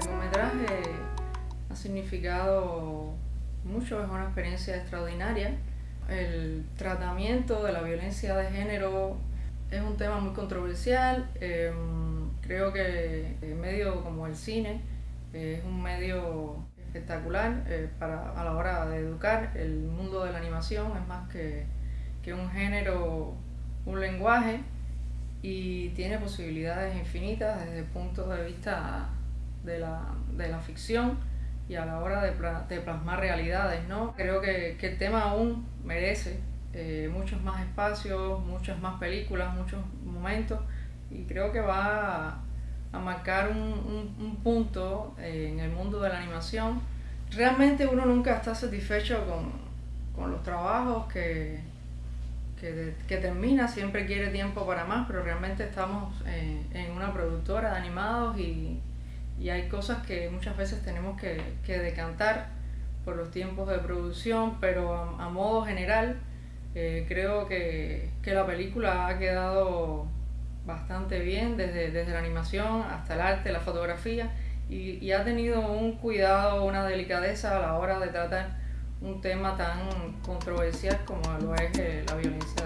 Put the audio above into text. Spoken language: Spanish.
largometraje ha significado mucho, es una experiencia extraordinaria. El tratamiento de la violencia de género es un tema muy controversial. Em, creo que el medio como el cine es un medio espectacular eh, para, a la hora de educar. El mundo de la animación es más que, que un género, un lenguaje y tiene posibilidades infinitas desde el punto de vista de la, de la ficción y a la hora de, de plasmar realidades. ¿no? Creo que, que el tema aún merece eh, muchos más espacios, muchas más películas, muchos momentos y creo que va a, marcar un, un, un punto eh, en el mundo de la animación. Realmente uno nunca está satisfecho con, con los trabajos que, que, que, termina, siempre quiere tiempo para más, pero realmente estamos eh, en una productora de animados y, y, hay cosas que muchas veces tenemos que, decantar por los tiempos de producción, pero a, modo general eh, creo que, que, la película ha quedado bastante bien, desde, desde la animación hasta el arte, la fotografía, y, ha tenido un cuidado, una delicadeza a la hora de tratar un tema tan controversial como lo es eh, la violencia.